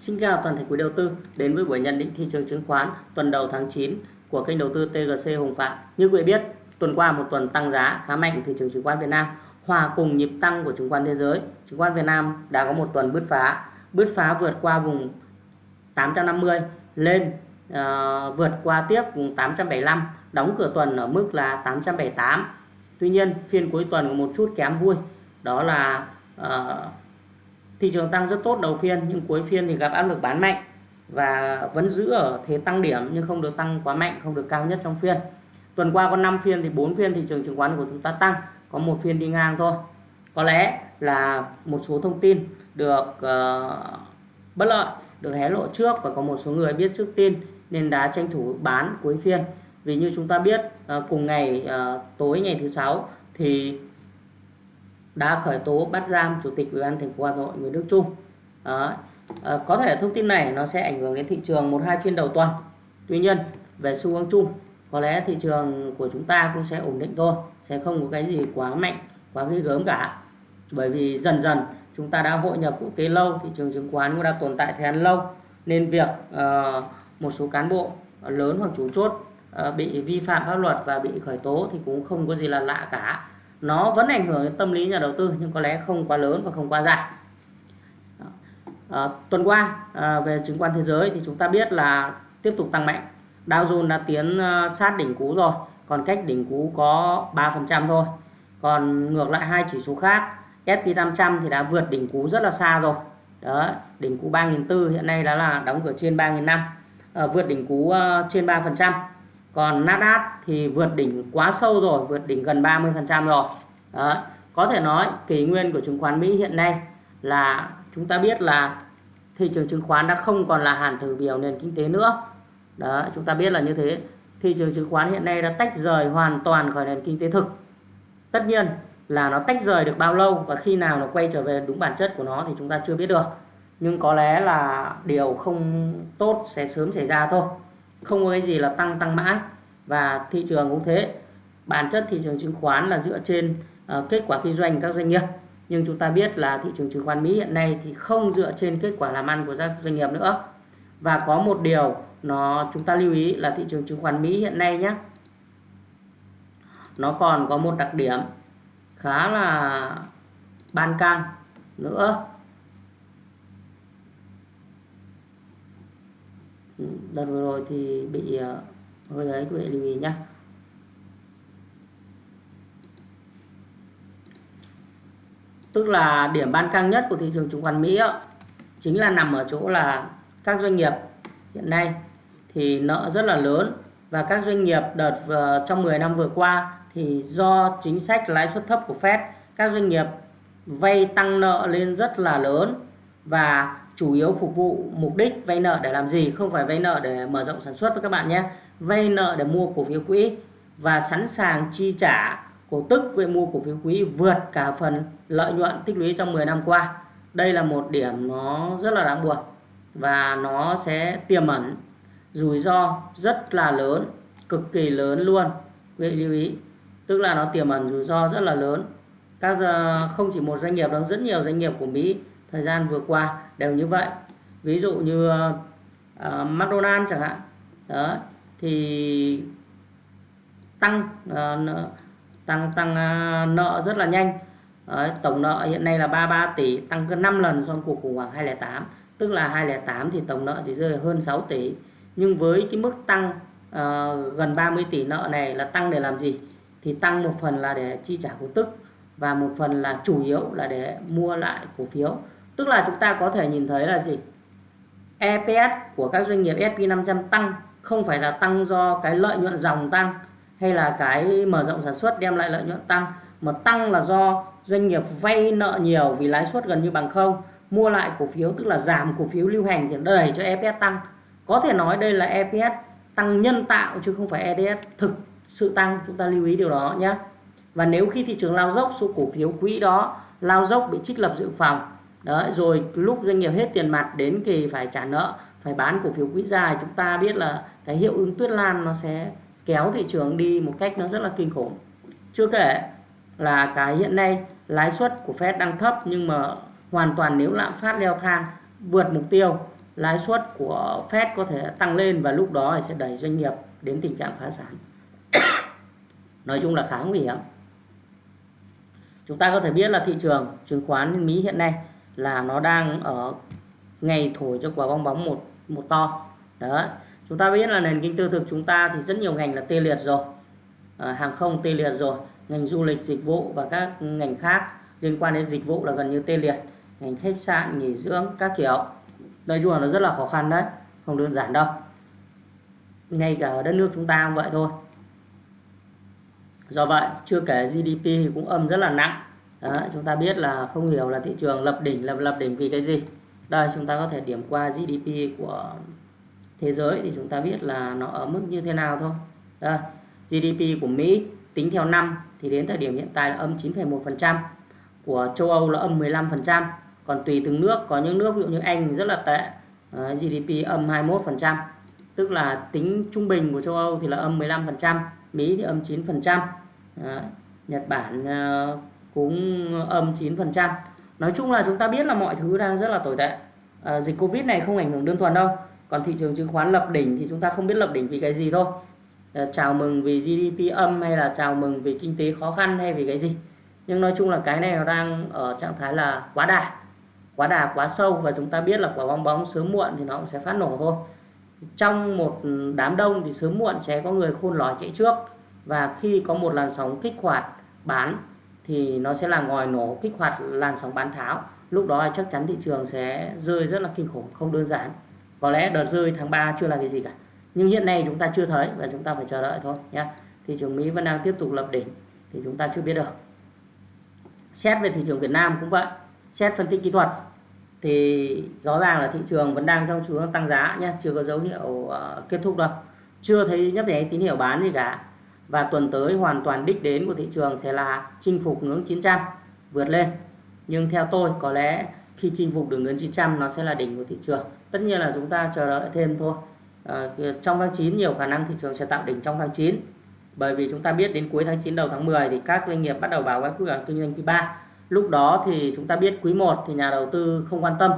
Xin chào toàn thể quý đầu tư đến với buổi nhận định thị trường chứng khoán tuần đầu tháng 9 của kênh đầu tư TGC Hồng Phạm. Như quý vị biết, tuần qua một tuần tăng giá khá mạnh thị trường chứng khoán Việt Nam hòa cùng nhịp tăng của chứng khoán thế giới. Chứng khoán Việt Nam đã có một tuần bứt phá, bứt phá vượt qua vùng 850 lên uh, vượt qua tiếp vùng 875, đóng cửa tuần ở mức là 878. Tuy nhiên, phiên cuối tuần có một chút kém vui, đó là uh, thị trường tăng rất tốt đầu phiên nhưng cuối phiên thì gặp áp lực bán mạnh và vẫn giữ ở thế tăng điểm nhưng không được tăng quá mạnh không được cao nhất trong phiên. Tuần qua có 5 phiên thì 4 phiên thị trường chứng khoán của chúng ta tăng có một phiên đi ngang thôi. Có lẽ là một số thông tin được uh, bất lợi được hé lộ trước và có một số người biết trước tin nên đã tranh thủ bán cuối phiên. Vì như chúng ta biết uh, cùng ngày uh, tối ngày thứ sáu thì đã khởi tố bắt giam chủ tịch ủy ban thành phố Hà Nội Nguyễn Đức Trung. Đó. À, có thể thông tin này nó sẽ ảnh hưởng đến thị trường một hai phiên đầu tuần. Tuy nhiên về xu hướng chung có lẽ thị trường của chúng ta cũng sẽ ổn định thôi, sẽ không có cái gì quá mạnh, quá ghê gớm cả. Bởi vì dần dần chúng ta đã hội nhập quốc tế lâu, thị trường chứng khoán cũng đã tồn tại thời gian lâu nên việc uh, một số cán bộ lớn hoặc chủ chốt uh, bị vi phạm pháp luật và bị khởi tố thì cũng không có gì là lạ cả nó vẫn ảnh hưởng đến tâm lý nhà đầu tư nhưng có lẽ không quá lớn và không quá dài. À, tuần qua à, về chứng khoán thế giới thì chúng ta biết là tiếp tục tăng mạnh. Dow Jones đã tiến ờ, sát đỉnh cũ rồi còn cách đỉnh cũ có 3% thôi. Còn ngược lại hai chỉ số khác S&P 500 thì đã vượt đỉnh cũ rất là xa rồi. Đó đỉnh cũ 3.400 hiện nay đã là đóng cửa trên 3.500 à, vượt đỉnh cũ uh, trên 3% còn Nasdaq thì vượt đỉnh quá sâu rồi, vượt đỉnh gần 30% rồi. Đó. có thể nói kỷ nguyên của chứng khoán Mỹ hiện nay là chúng ta biết là thị trường chứng khoán đã không còn là hàn thử biểu nền kinh tế nữa. Đó chúng ta biết là như thế. Thị trường chứng khoán hiện nay đã tách rời hoàn toàn khỏi nền kinh tế thực. Tất nhiên là nó tách rời được bao lâu và khi nào nó quay trở về đúng bản chất của nó thì chúng ta chưa biết được. Nhưng có lẽ là điều không tốt sẽ sớm xảy ra thôi không có cái gì là tăng tăng mãi và thị trường cũng thế. Bản chất thị trường chứng khoán là dựa trên uh, kết quả kinh doanh các doanh nghiệp. Nhưng chúng ta biết là thị trường chứng khoán Mỹ hiện nay thì không dựa trên kết quả làm ăn của các doanh nghiệp nữa. Và có một điều nó chúng ta lưu ý là thị trường chứng khoán Mỹ hiện nay nhé nó còn có một đặc điểm khá là ban căng nữa. Ừ, đợt vừa rồi thì bị ờ, hơi ấy quý vị lưu ý nhé tức là điểm ban căng nhất của thị trường chứng khoán Mỹ đó, chính là nằm ở chỗ là các doanh nghiệp hiện nay thì nợ rất là lớn và các doanh nghiệp đợt trong 10 năm vừa qua thì do chính sách lãi suất thấp của Fed các doanh nghiệp vay tăng nợ lên rất là lớn và chủ yếu phục vụ mục đích vay nợ để làm gì, không phải vay nợ để mở rộng sản xuất với các bạn nhé. Vay nợ để mua cổ phiếu quỹ và sẵn sàng chi trả cổ tức về mua cổ phiếu quỹ vượt cả phần lợi nhuận tích lũy trong 10 năm qua. Đây là một điểm nó rất là đáng buồn và nó sẽ tiềm ẩn rủi ro rất là lớn, cực kỳ lớn luôn. Quý vị lưu ý, tức là nó tiềm ẩn rủi ro rất là lớn. Các ờ, không chỉ một doanh nghiệp đâu, rất nhiều doanh nghiệp của Mỹ thời gian vừa qua đều như vậy. Ví dụ như ờ, uh, McDonald chẳng hạn đó thì tăng uh, nợ, tăng tăng uh, nợ rất là nhanh. Đấy, tổng nợ hiện nay là 33 tỷ tăng gần 5 lần so với cuộc khủng hoảng 2008 tức là 2008 thì tổng nợ chỉ rơi hơn 6 tỷ. Nhưng với cái mức tăng uh, gần 30 tỷ nợ này là tăng để làm gì? Thì tăng một phần là để chi trả cổ tức và một phần là chủ yếu là để mua lại cổ phiếu. Tức là chúng ta có thể nhìn thấy là gì? EPS của các doanh nghiệp S&P 500 tăng, không phải là tăng do cái lợi nhuận dòng tăng hay là cái mở rộng sản xuất đem lại lợi nhuận tăng, mà tăng là do doanh nghiệp vay nợ nhiều vì lãi suất gần như bằng không. Mua lại cổ phiếu, tức là giảm cổ phiếu lưu hành thì đẩy cho EPS tăng. Có thể nói đây là EPS tăng nhân tạo chứ không phải EPS thực sự tăng. Chúng ta lưu ý điều đó nhé. Và nếu khi thị trường lao dốc, số cổ phiếu quỹ đó lao dốc bị trích lập dự phòng Đấy, rồi lúc doanh nghiệp hết tiền mặt đến kỳ phải trả nợ phải bán cổ phiếu quỹ dài chúng ta biết là cái hiệu ứng tuyết lan nó sẽ kéo thị trường đi một cách nó rất là kinh khủng chưa kể là cái hiện nay lãi suất của Fed đang thấp nhưng mà hoàn toàn nếu lạm phát leo thang vượt mục tiêu lãi suất của Fed có thể tăng lên và lúc đó sẽ đẩy doanh nghiệp đến tình trạng phá sản. Nói chung là khá nguy hiểm. Chúng ta có thể biết là thị trường chứng khoán Mỹ hiện nay là nó đang ở ngày thổi cho quả bong bóng một một to. Đó. Chúng ta biết là nền kinh tế thực chúng ta thì rất nhiều ngành là tê liệt rồi. À, hàng không tê liệt rồi, ngành du lịch, dịch vụ và các ngành khác liên quan đến dịch vụ là gần như tê liệt. Ngành khách sạn, nghỉ dưỡng các kiểu. Nói chung là nó rất là khó khăn đấy, không đơn giản đâu. Ngay cả ở đất nước chúng ta cũng vậy thôi. Do vậy, chưa kể GDP cũng âm rất là nặng. Đó, chúng ta biết là không hiểu là thị trường lập đỉnh lập lập đỉnh vì cái gì. Đây chúng ta có thể điểm qua GDP của thế giới thì chúng ta biết là nó ở mức như thế nào thôi. Đây, GDP của Mỹ tính theo năm thì đến thời điểm hiện tại là âm 9,1%, của châu Âu là âm 15%, còn tùy từng nước có những nước ví dụ như Anh rất là tệ, ờ, GDP âm 21%, tức là tính trung bình của châu Âu thì là âm 15%, Mỹ thì âm 9%, Đấy. Ờ, Nhật Bản uh, cũng âm 9%. Nói chung là chúng ta biết là mọi thứ đang rất là tồi tệ. À, dịch Covid này không ảnh hưởng đơn thuần đâu. Còn thị trường chứng khoán lập đỉnh thì chúng ta không biết lập đỉnh vì cái gì thôi. À, chào mừng vì GDP âm hay là chào mừng vì kinh tế khó khăn hay vì cái gì. Nhưng nói chung là cái này nó đang ở trạng thái là quá đà. Quá đà quá sâu và chúng ta biết là quả bong bóng sớm muộn thì nó cũng sẽ phát nổ thôi. Trong một đám đông thì sớm muộn sẽ có người khôn lỏi chạy trước và khi có một làn sóng kích hoạt bán thì nó sẽ là ngòi nổ kích hoạt làn sóng bán tháo. Lúc đó chắc chắn thị trường sẽ rơi rất là kinh khủng không đơn giản. Có lẽ đợt rơi tháng 3 chưa là cái gì cả. Nhưng hiện nay chúng ta chưa thấy và chúng ta phải chờ đợi thôi nhé thị trường Mỹ vẫn đang tiếp tục lập đỉnh thì chúng ta chưa biết được. Xét về thị trường Việt Nam cũng vậy. Xét phân tích kỹ thuật thì rõ ràng là thị trường vẫn đang trong xu hướng tăng giá nhé chưa có dấu hiệu uh, kết thúc đâu. Chưa thấy nhấp nháy tín hiệu bán gì cả và tuần tới hoàn toàn đích đến của thị trường sẽ là chinh phục ngưỡng 900 vượt lên. Nhưng theo tôi có lẽ khi chinh phục được ngưỡng 900 nó sẽ là đỉnh của thị trường. Tất nhiên là chúng ta chờ đợi thêm thôi. À, trong tháng 9 nhiều khả năng thị trường sẽ tạo đỉnh trong tháng 9 bởi vì chúng ta biết đến cuối tháng 9 đầu tháng 10 thì các doanh nghiệp bắt đầu báo cáo quý toán kinh doanh quý 3 lúc đó thì chúng ta biết quý 1 thì nhà đầu tư không quan tâm.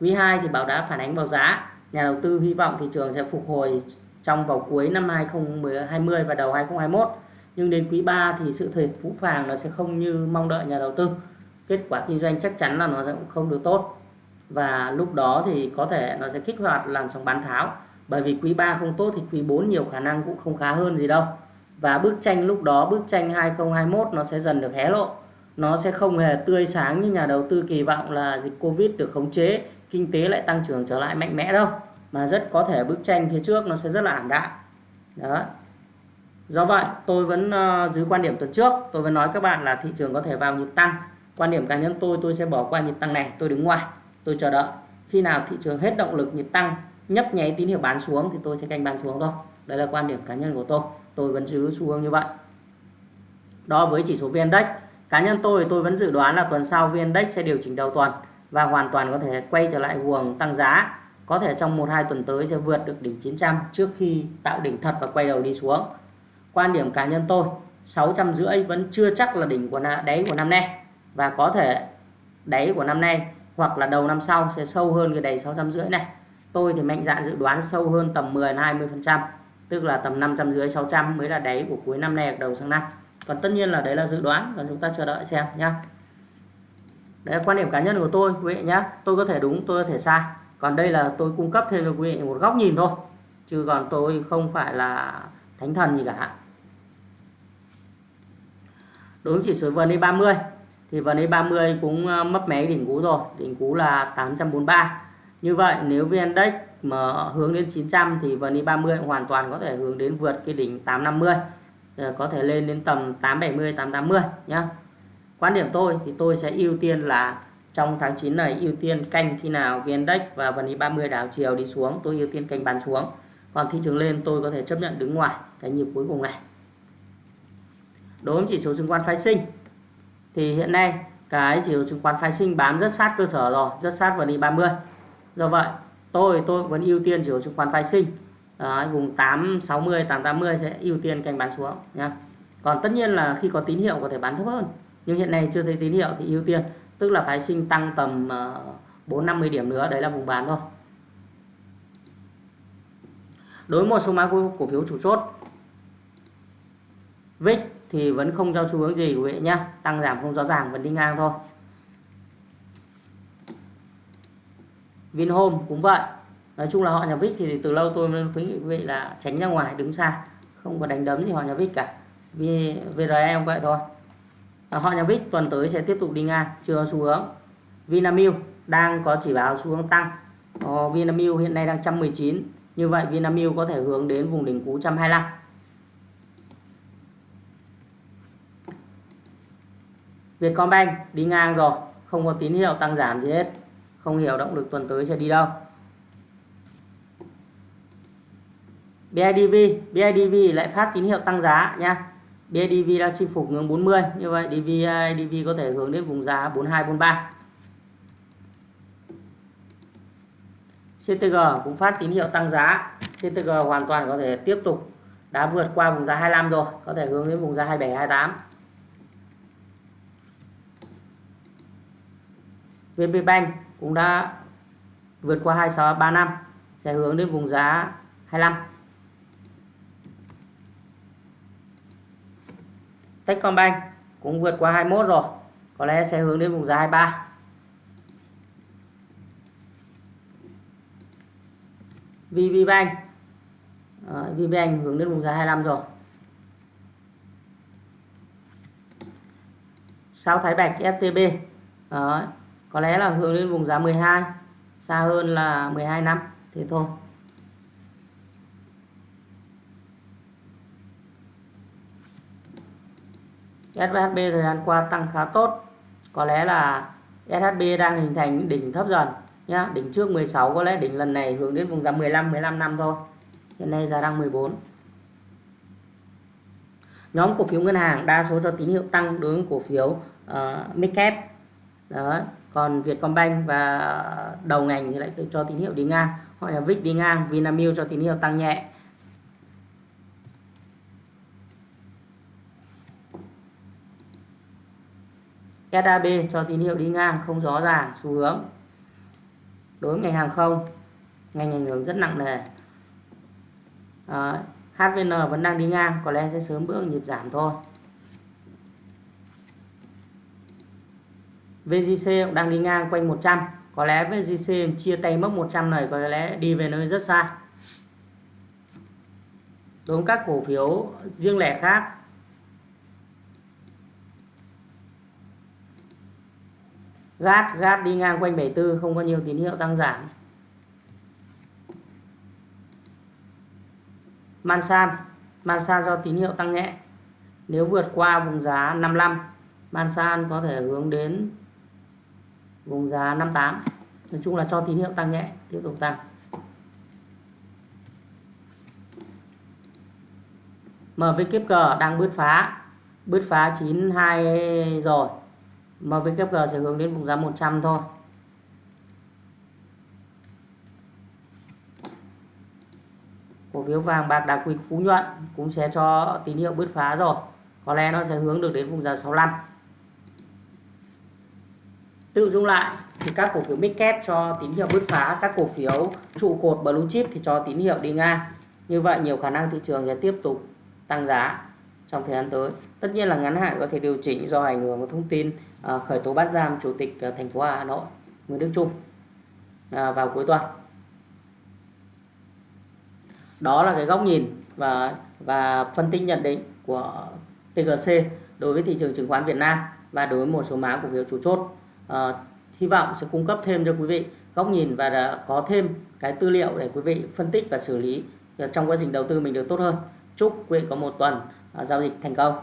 Quý 2 thì bảo đã phản ánh vào giá. Nhà đầu tư hy vọng thị trường sẽ phục hồi trong vào cuối năm 2020 và đầu 2021 nhưng đến quý 3 thì sự thiệt phũ phàng nó sẽ không như mong đợi nhà đầu tư. Kết quả kinh doanh chắc chắn là nó sẽ không được tốt. Và lúc đó thì có thể nó sẽ kích hoạt làn sóng bán tháo. Bởi vì quý 3 không tốt thì quý 4 nhiều khả năng cũng không khá hơn gì đâu. Và bức tranh lúc đó, bức tranh 2021 nó sẽ dần được hé lộ. Nó sẽ không hề tươi sáng như nhà đầu tư kỳ vọng là dịch Covid được khống chế, kinh tế lại tăng trưởng trở lại mạnh mẽ đâu mà rất có thể bức tranh phía trước nó sẽ rất là ảm đạm. Đó do vậy tôi vẫn ờ, uh, dưới quan điểm tuần trước. Tôi vẫn nói các bạn là thị trường có thể vào nhịp tăng. Quan điểm cá nhân tôi tôi sẽ bỏ qua nhịp tăng này tôi đứng ngoài tôi chờ đợi. Khi nào thị trường hết động lực nhịp tăng nhấp nháy tín hiệu bán xuống thì tôi sẽ canh bán xuống thôi. Đây là quan điểm cá nhân của tôi. Tôi vẫn giữ xu hướng như vậy. Đó với chỉ số vn index. Cá nhân tôi tôi vẫn dự đoán là tuần sau vn index sẽ điều chỉnh đầu tuần và hoàn toàn có thể quay trở lại guồng tăng giá có thể trong 1-2 tuần tới sẽ vượt được đỉnh 900 trước khi tạo đỉnh thật và quay đầu đi xuống. Quan điểm cá nhân tôi, 650 vẫn chưa chắc là đỉnh của đáy của năm nay và có thể đáy của năm nay hoặc là đầu năm sau sẽ sâu hơn cái đáy 650 này. Tôi thì mạnh dạn dự đoán sâu hơn tầm 10 20%, tức là tầm 550 600 mới là đáy của cuối năm nay hoặc đầu sang năm. Còn tất nhiên là đấy là dự đoán, còn chúng ta chờ đợi xem nhá. Đấy là quan điểm cá nhân của tôi quý vị nhá. Tôi có thể đúng, tôi có thể sai còn đây là tôi cung cấp thêm cho quý vị một góc nhìn thôi chứ còn tôi không phải là thánh thần gì cả. Đối với chỉ số VN 30 thì VN 30 cũng ờ, mấp mé đỉnh cũ rồi đỉnh cũ là 843 như vậy nếu VN Index mà hướng đến 900 thì VN 30 hoàn toàn có thể hướng đến vượt cái đỉnh 850 ờ, có thể lên đến tầm 870 880 nhá. Quan điểm tôi thì tôi sẽ ưu tiên là trong tháng 9 này ưu tiên canh khi nào VN Index và VN 30 đảo chiều đi xuống tôi ưu tiên canh bán xuống. Còn thị trường lên tôi có thể chấp nhận đứng ngoài cái nhịp cuối cùng này. Đối với chỉ số chứng khoán phái sinh thì hiện nay cái chỉ số chứng khoán phái sinh bám rất sát cơ sở rồi rất sát VN 30 do vậy tôi tôi vẫn ưu tiên chỉ số chứng khoán phái sinh. Đấy, vùng 860 880 sẽ ưu tiên canh bán xuống nha còn tất nhiên là khi có tín hiệu có thể bán thấp hơn nhưng hiện nay chưa thấy tín hiệu thì ưu tiên tức là phái sinh tăng tầm ờ, 4 50 điểm nữa đấy là vùng bán thôi. Đối với một số mã cổ, phiếu chủ chốt VIX thì vẫn không cho xu hướng gì quý vị nhé tăng giảm không rõ ràng vẫn đi ngang thôi. Vinhome cũng vậy. Nói chung là họ nhà VIX thì từ lâu tôi khuyến nghị quý vị là tránh ra ngoài đứng xa. Không có đánh đấm gì họ nhà VIX cả. Vì VRE cũng vậy thôi. Ờ, họ nhà VIX tuần tới sẽ tiếp tục đi ngang chưa xu hướng. Vinamilk đang có chỉ báo xu hướng tăng. Ờ, Vinamilk hiện nay đang 119 như vậy Vinamilk có thể hướng đến vùng đỉnh cũ 125 Vietcombank đi ngang rồi không có tín hiệu tăng giảm gì hết không hiểu động lực tuần tới sẽ đi đâu. BIDV BIDV lại phát tín hiệu tăng giá nha. BIDV đang chinh phục ngưỡng 40 như vậy DV DV có thể hướng đến vùng giá 42 43 CTG cũng phát tín hiệu tăng giá. CTG hoàn toàn có thể tiếp tục đã vượt qua vùng giá 25 rồi, có thể hướng đến vùng giá 27 28 VP Bank cũng đã vượt qua 2635 sẽ hướng đến vùng giá 25 Techcombank cũng vượt qua 21 rồi. Có lẽ sẽ hướng đến vùng giá 23 VVBank. Đấy, VPBank hướng đến vùng giá 25 rồi. Sao Thái Bạch STB Đấy, có lẽ là hướng đến vùng giá 12 xa hơn là 12 năm thế thôi. SHB thời gian qua tăng khá tốt. Có lẽ là SHB đang hình thành những đỉnh thấp dần nhá. Đỉnh trước 16 có lẽ đỉnh lần này hướng đến vùng giá 15 15 năm thôi. Hiện nay giá đang 14 nhóm cổ phiếu ngân hàng đa số cho tín hiệu tăng đối với cổ phiếu uh, midcap. Đó còn Vietcombank và đầu ngành thì lại cho tín hiệu đi ngang. Hoặc là VIX đi ngang Vinamilk cho tín hiệu tăng nhẹ. SAB cho tín hiệu đi ngang không rõ ràng xu hướng. Đối với ngành hàng không ngành ảnh hưởng rất nặng nề. Ờ, à, HVN vẫn đang đi ngang có lẽ sẽ sớm bước nhịp giảm thôi. VGC cũng đang đi ngang quanh 100 có lẽ VGC chia tay mốc 100 này có lẽ đi về nơi rất xa. Đối với các cổ phiếu riêng lẻ khác Gát, gát đi ngang quanh 74 không có nhiều tín hiệu tăng giảm. Mansan Mansan do tín hiệu tăng nhẹ. Nếu vượt qua vùng giá 55 Mansan có thể hướng đến vùng giá 58 nói chung là cho tín hiệu tăng nhẹ tiếp tục tăng. MVKG đang bứt phá. Bứt phá 92 rồi. MVKG sẽ hướng đến vùng giá 100 thôi. Cổ phiếu vàng bạc đá quý phú nhuận cũng sẽ cho tín hiệu bứt phá rồi. Có lẽ nó sẽ hướng được đến vùng giá 65 tự dung lại thì các cổ phiếu mid cho tín hiệu bứt phá, các cổ phiếu trụ cột blue chip thì cho tín hiệu đi ngang. Như vậy, nhiều khả năng thị trường sẽ tiếp tục tăng giá trong thời gian tới. Tất nhiên là ngắn hạn có thể điều chỉnh do ảnh hưởng của thông tin à, khởi tố bắt giam chủ tịch à, thành phố Hà Nội Nguyễn Đức Trung à, vào cuối tuần. Đó là cái góc nhìn và và phân tích nhận định của TGC đối với thị trường chứng khoán Việt Nam và đối với một số mã cổ phiếu chủ chốt. À, hy vọng sẽ cung cấp thêm cho quý vị góc nhìn và đã có thêm cái tư liệu để quý vị phân tích và xử lý à, trong quá trình đầu tư mình được tốt hơn. Chúc quý vị có một tuần Ờ, giao dịch thành công.